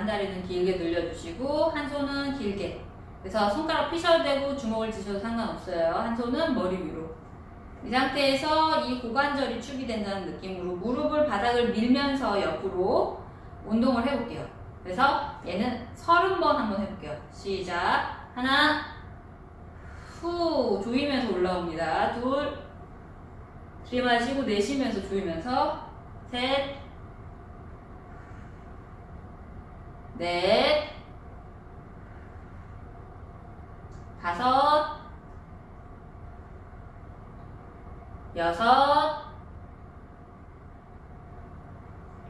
반 다리는 길게 늘려주시고 한 손은 길게 그래서 손가락 피셔도 되고 주먹을 드셔도 상관없어요. 한 손은 머리 위로 이 상태에서 이 고관절이 축이 된다는 느낌으로 무릎을 바닥을 밀면서 옆으로 운동을 해볼게요. 그래서 얘는 서른 번 한번 해볼게요. 시작. 하나, 후, 조이면서 올라옵니다. 둘, 들이마시고 내쉬면서 조이면서 셋, 넷, 다섯, 여섯,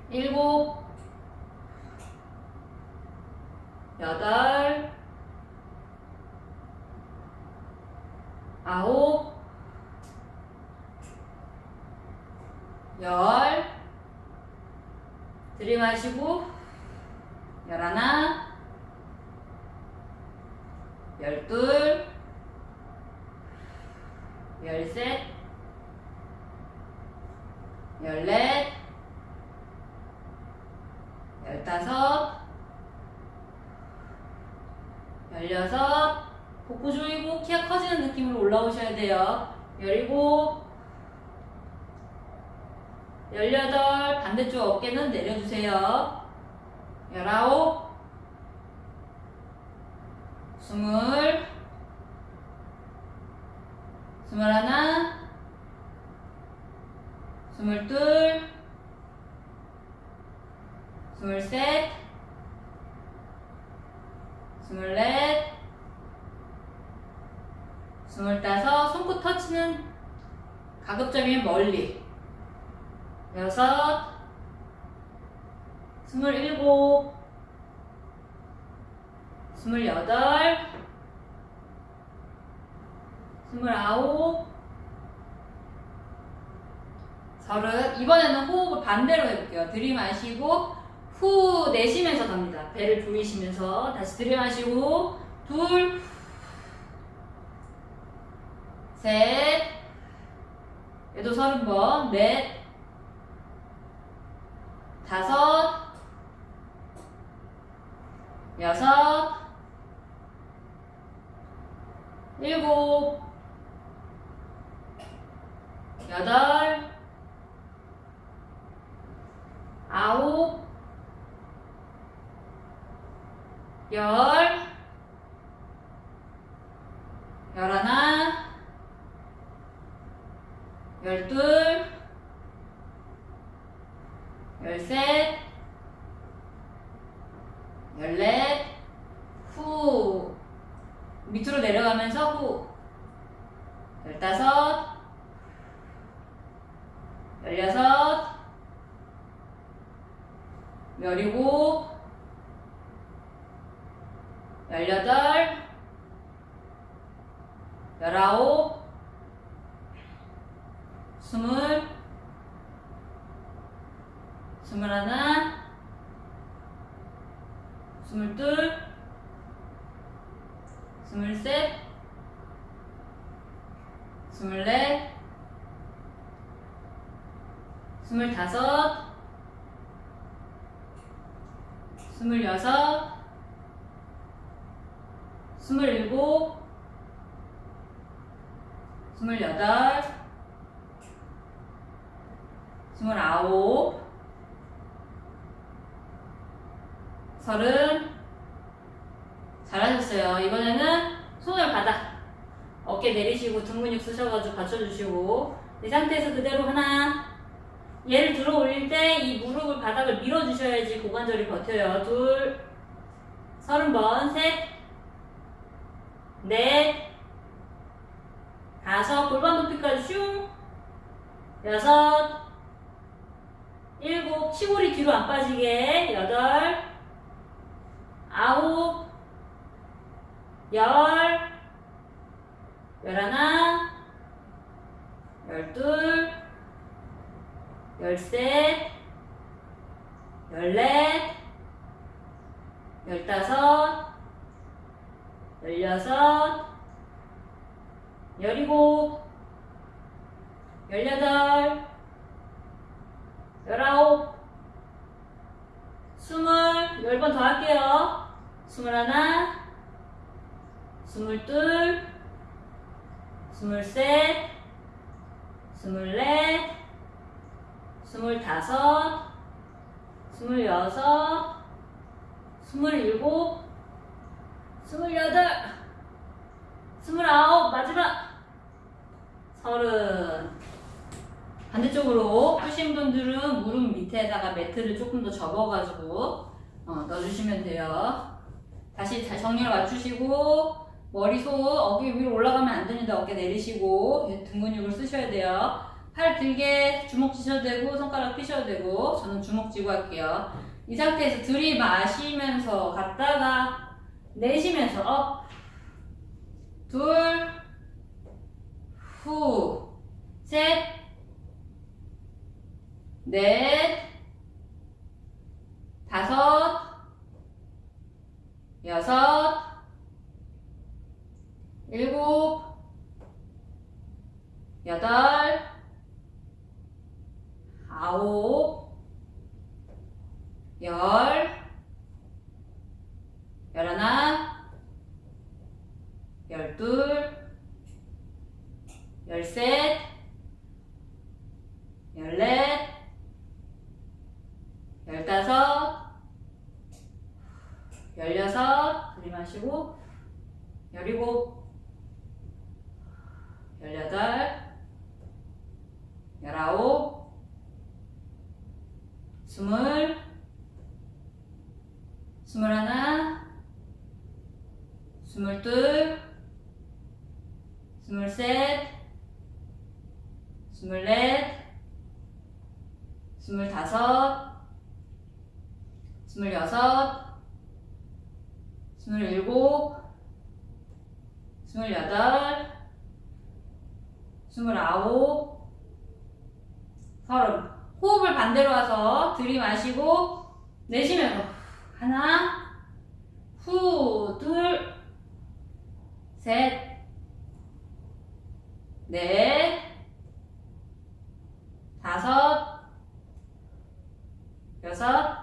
일곱, 여덟, 아홉, 열, 들이마시고, 열하나, 열둘, 열셋, 열넷, 열다섯, 열여섯, 복부 조이고 키가 커지는 느낌으로 올라오셔야 돼요. 열일곱, 열여덟, 반대쪽 어깨는 내려주세요. 열아홉, 스물, 스물하나, 스물둘, 스물셋, 스물넷, 스물다섯, 손끝 터치는 가급적이면 멀리, 여섯, 스물일곱, 스물여덟, 스물아홉, 서른. 이번에는 호흡을 반대로 해볼게요. 들이마시고 후 내쉬면서 갑니다. 배를 조이시면서 다시 들이마시고 둘, 셋, 얘도 서른 번, 넷, 다섯, 여섯, 일곱, 여덟, 아홉, 열, 열하나, 열둘, 열셋, 열넷, 후. 밑으로 내려가면서 후. 열다섯, 열여섯, 열일곱, 열여덟, 열아홉, 스물, 스물하나, 스물둘, 스물셋, 스물넷, 스물다섯, 스물여섯, 스물일곱, 스물여덟, 스물아홉, 서른, 잘하셨어요. 이번에는 손을 바닥, 어깨 내리시고 등 근육 쓰셔가지고 받쳐주시고. 이 상태에서 그대로 하나, 얘를 들어 올릴 때 이 무릎을 바닥을 밀어 주셔야지 고관절이 버텨요. 둘, 서른 번, 셋, 넷, 다섯, 골반 높이까지 슝, 여섯, 일곱, 치골이 뒤로 안 빠지게, 여덟, 아홉, 열, 열하나, 열둘, 열셋, 열넷, 열다섯, 열여섯, 열일곱, 열여덟, 열아홉, 스물, 열 번 더 할게요. 스물하나, 스물둘, 스물셋, 스물넷, 스물다섯, 스물여섯, 스물일곱, 스물여덟, 스물아홉, 마지막 서른. 반대쪽으로 하신 분들은 무릎 밑에다가 매트를 조금 더 접어가지고 어, 넣어주시면 돼요. 다시 잘 정리를 맞추시고 머리 속 어깨 위로 올라가면 안 되는데 어깨 내리시고 등 근육을 쓰셔야 돼요. 팔 길게 주먹 쥐셔도 되고 손가락 피셔도 되고 저는 주먹 쥐고 할게요. 이 상태에서 들이마시면서 갔다가 내쉬면서 up, 둘, 후, 셋, 넷, 다섯, 여섯, 일곱, 여덟, 아홉, 열, 열하나, 열둘, 열셋, 열넷, 열다섯, 열여섯, 들이마시고, 열일곱, 열여덟, 열아홉, 스물, 스물하나, 스물둘, 스물셋, 스물넷, 스물다섯, 스물여섯, 스물일곱, 스물여덟, 스물아홉, 서른. 호흡을 반대로 와서 들이마시고 내쉬면서 하나, 후, 둘, 셋, 넷, 다섯, 여섯,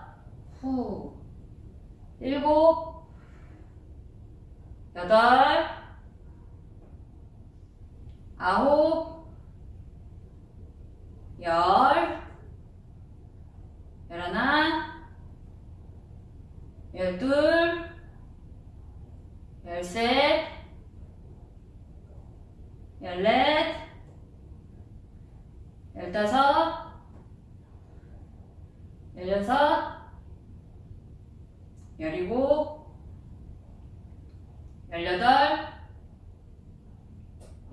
후, 일곱, 여덟, 아홉, 열, 열하나, 열둘, 열셋, 열넷, 열다섯, 열여섯, 열일곱, 열여덟,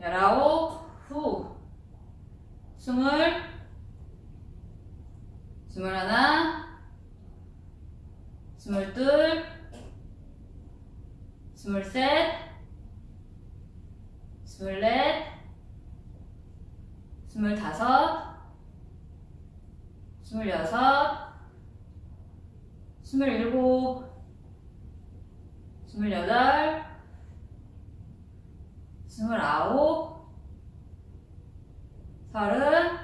열아홉, 후, 스물, 스물하나, 스물둘, 스물셋, 스물넷, 스물다섯, 스물여섯, 스물일곱, 스물여덟, 스물아홉, 서른,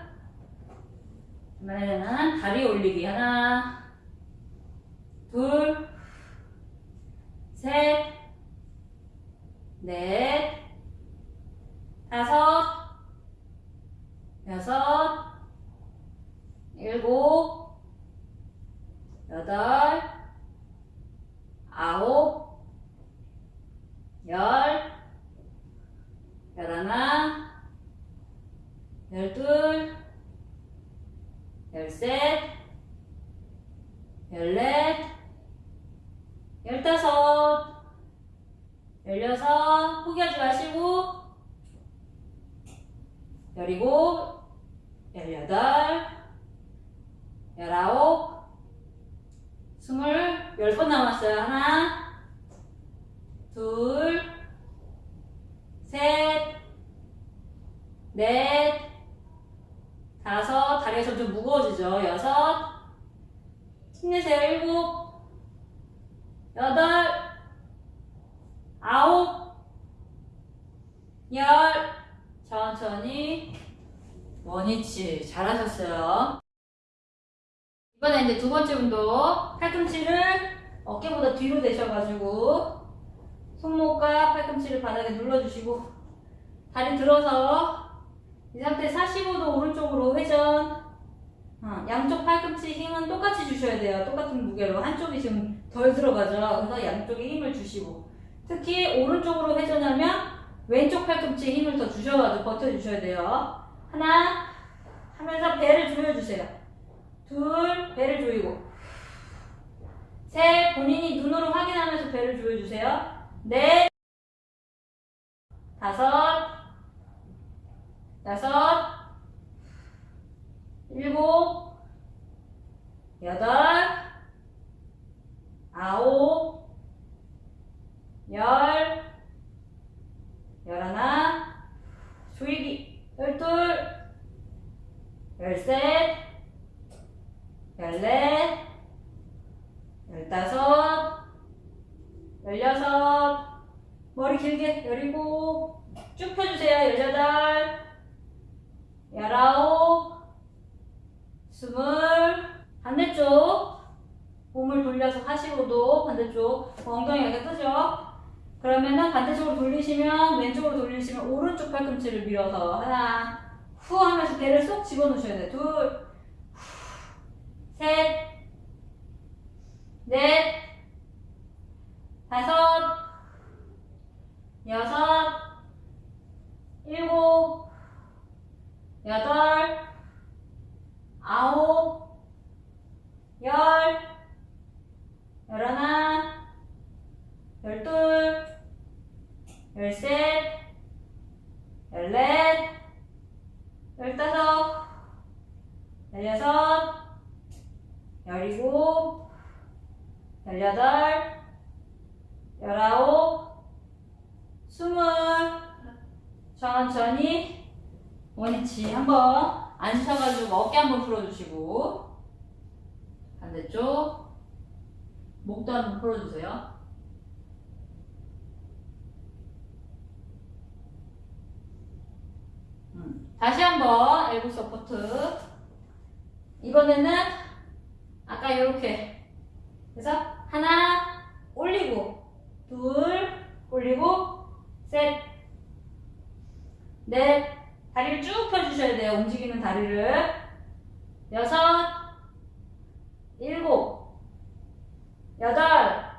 그만해는 다리 올리기 하나, 둘, 셋, 넷, 다섯, 여섯, 일곱, 여덟, 아홉, 열, 열하나, 열둘, 열셋, 열넷, 열다섯, 열여섯, 포기하지 마시고, 열이곱, 열여덟, 열아홉, 스물, 열 번 남았어요. 하나, 둘, 셋, 넷, 다섯, 다리가 점점 무거워지죠. 여섯, 힘내세요. 일곱, 여덟, 아홉, 열, 천천히 원위치 잘하셨어요. 이번에 이제 두 번째 운동 팔꿈치를 어깨보다 뒤로 대셔가지고 손목과 팔꿈치를 바닥에 눌러주시고 다리 들어서 이 상태 45도 오른쪽으로 회전 어, 양쪽 팔꿈치 힘은 똑같이 주셔야 돼요. 똑같은 무게로 한쪽이 지금 덜 들어가죠. 그래서 양쪽에 힘을 주시고 특히 오른쪽으로 회전하면 왼쪽 팔꿈치에 힘을 더 주셔가지고 버텨주셔야 돼요. 하나 하면서 배를 조여주세요. 둘 배를 조이고 셋 본인이 눈으로 확인하면서 배를 조여주세요. 넷 다섯 여섯 일곱, 여덟, 아홉, 열, 열하나, 조이기, 열둘, 열셋, 열넷, 열다섯, 열여섯, 머리 길게, 열일곱, 쭉 펴주세요, 열여덟, 열아홉, 스물 반대쪽 몸을 돌려서 45도 반대쪽 엉덩이 가 뜨죠? 그러면은 반대쪽으로 돌리시면 왼쪽으로 돌리시면 오른쪽 팔꿈치를 밀어서 하나 후 하면서 배를 쏙 집어넣으셔야 돼요. 둘 셋, 넷, 다섯, 여섯, 일곱, 여덟, 아홉, 열, 열하나, 열둘, 열셋, 열넷, 열다섯, 열여섯, 열일곱, 열여덟, 열아홉, 스물, 천천히 원위치 한번 앉으셔가지고 어깨 한번 풀어주시고 반대쪽 목도 한번 풀어주세요. 다시 한번 elbow support. 이번에는 아까 이렇게. 그래서 하나 올리고 둘 올리고 셋. 넷, 다리를 쭉 펴주셔야 돼요. 움직이는 다리를. 여섯, 일곱, 여덟,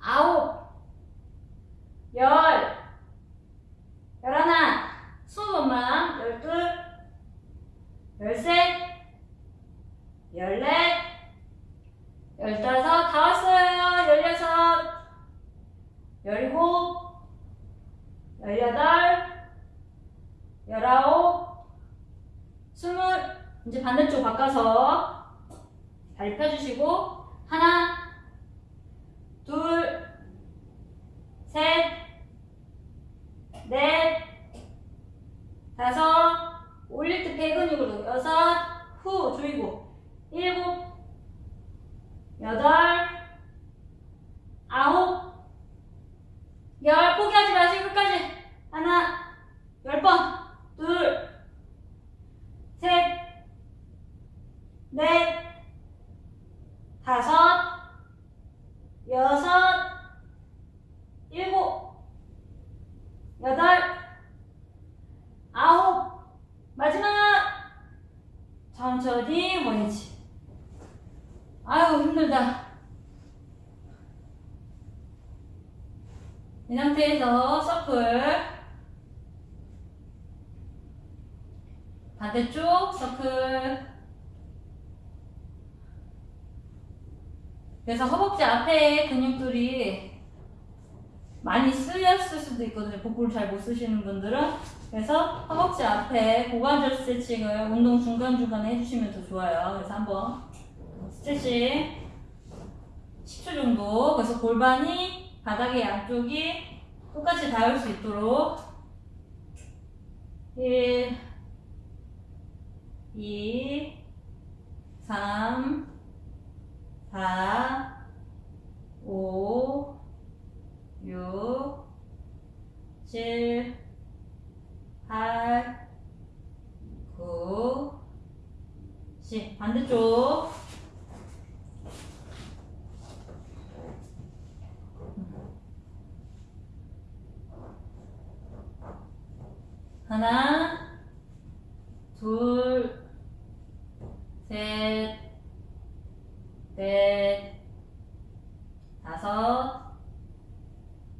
아홉, 열, 열하나, 번만, 열둘, 열셋, 열넷, 열다섯, 다 왔어요. 열여섯, 열일곱, 열여덟, 열아홉, 스물, 이제 반대쪽 바꿔서 다리 펴주시고, 하나, 둘, 셋, 넷, 다섯, 올릴 때 배근육으로 여섯, 후, 조이고, 일곱, 여덟, 아홉, 열, 포기하지 마시고 끝까지. 하나, 열 번. 둘, 셋, 넷, 다섯, 여섯, 일곱, 여덟, 아홉, 마지막! 천천히 원위치. 아유, 힘들다. 이 상태에서 서클 반대쪽 서클 그래서 허벅지 앞에 근육들이 많이 쓰였을 수도 있거든요. 복부를 잘 못 쓰시는 분들은 그래서 허벅지 앞에 고관절 스트레칭을 운동 중간중간에 해주시면 더 좋아요. 그래서 한번 스트레칭 10초 정도 그래서 골반이 바닥의 양쪽이 똑같이 닿을 수 있도록 1 2 3 4 5 6 7 8, 9, 10. 반대쪽. 하나, 둘, 셋, 넷, 다섯,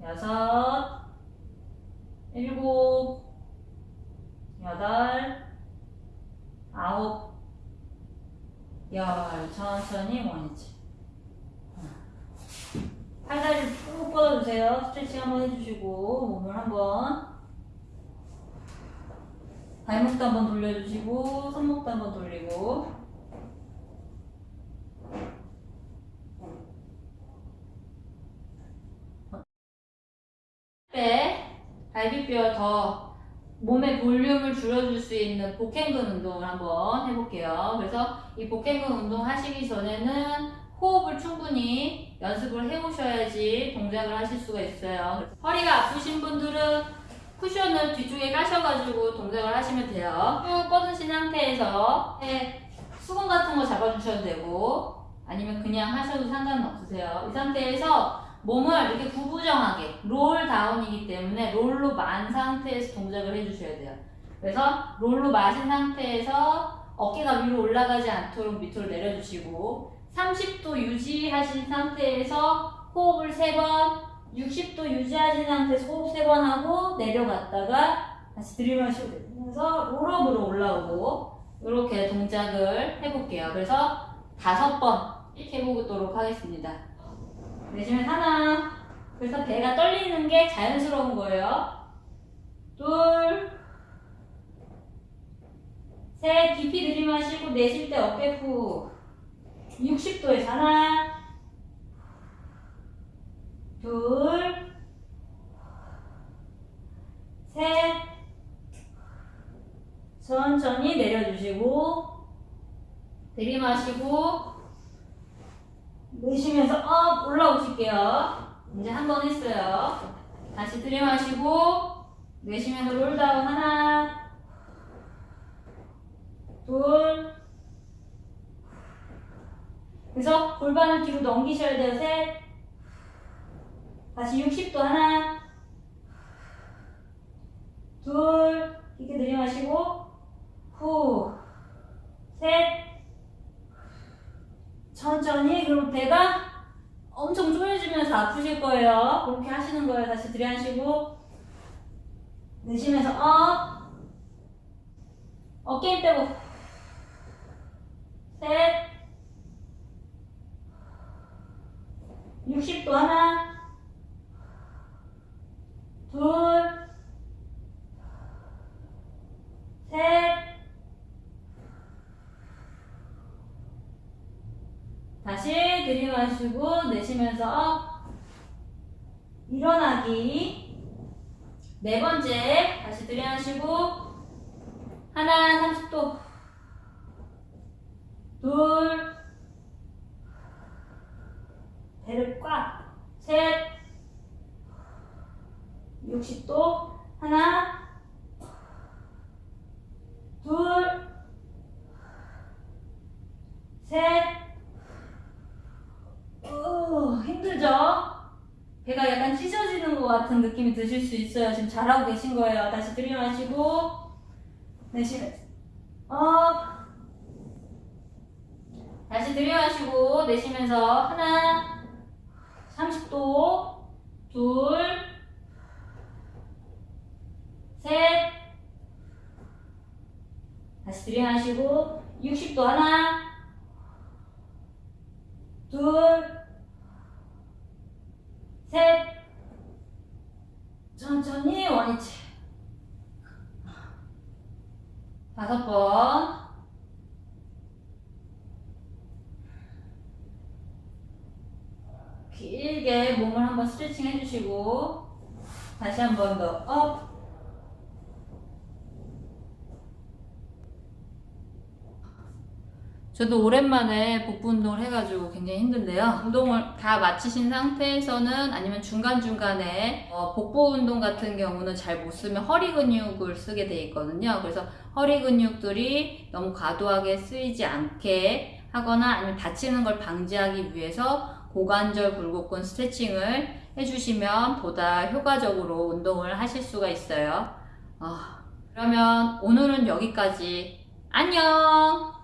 여섯, 일곱, 여덟, 아홉, 열. 천천히 원위치. 팔다리 쭉 뻗어주세요. 스트레칭 한번 해주시고, 몸을 한번. 발목도 한번 돌려주시고, 손목도 한번 돌리고. 배, 갈비뼈 더 몸의 볼륨을 줄여줄 수 있는 복행근 운동을 한번 해볼게요. 그래서 이 복행근 운동 하시기 전에는 호흡을 충분히 연습을 해오셔야지 동작을 하실 수가 있어요. 허리가 아프신 분들은 쿠션을 뒤쪽에 까셔가지고 동작을 하시면 돼요. 쭉 뻗으신 상태에서 네, 수건 같은 거 잡아주셔도 되고 아니면 그냥 하셔도 상관은 없으세요. 이 상태에서 몸을 이렇게 구부정하게 롤 다운이기 때문에 롤로 만 상태에서 동작을 해주셔야 돼요. 그래서 롤로 마신 상태에서 어깨가 위로 올라가지 않도록 밑으로 내려주시고 30도 유지하신 상태에서 호흡을 3번 60도 유지하신 상태에서 호흡 3번 하고 내려갔다가 다시 들이마시고 내면서 롤업으로 올라오고 이렇게 동작을 해볼게요. 그래서 다섯 번 이렇게 해보도록 하겠습니다. 내쉬면 하나. 그래서 배가 떨리는 게 자연스러운 거예요. 둘. 셋. 깊이 들이마시고 내쉴 때 어깨 후. 60도에서 하나. 둘. 셋. 천천히 내려주시고. 들이마시고. 내쉬면서 up 올라오실게요. 이제 한 번 했어요. 다시 들이마시고 내쉬면서 roll down 하나 둘 그래서 골반을 뒤로 넘기셔야 돼요. 셋 다시 60도 하나 둘 깊게 들이마시고 후셋 천천히? 그럼 배가 엄청 쪼여지면서 아프실 거예요. 그렇게 하시는 거예요. 다시 들이하시고. 내쉬면서 업 어깨 힘 빼고. 셋. 60도 하나. 둘셋 다시 들이마시고 내쉬면서 일어나기. 네 번째 다시 들이마시고 하나 30도. 둘 배를 꽉셋 60도 하나 둘셋 우, 힘들죠? 배가 약간 느낌이 드실 수 있어요. 지금 잘하고 계신 거예요. 다시 들이마시고 내쉬면서 up 다시 들이마시고 내쉬면서 하나 30도 둘 셋 다시 들이마시고 60도 하나 둘 셋. 천천히 원위치. 다섯 번. 길게 몸을 한번 스트레칭 해주시고 다시 한 번 더 업. 저도 오랜만에 복부 운동을 해가지고 굉장히 힘든데요. 운동을 다 마치신 상태에서는 아니면 중간중간에 어, 복부 운동 같은 경우는 잘 못 쓰면 허리 근육을 쓰게 돼 있거든요. 그래서 허리 근육들이 너무 과도하게 쓰이지 않게 하거나 아니면 다치는 걸 방지하기 위해서 고관절 굴곡근 스트레칭을 해주시면 보다 효과적으로 운동을 하실 수가 있어요. 어, 그러면 오늘은 여기까지. 안녕!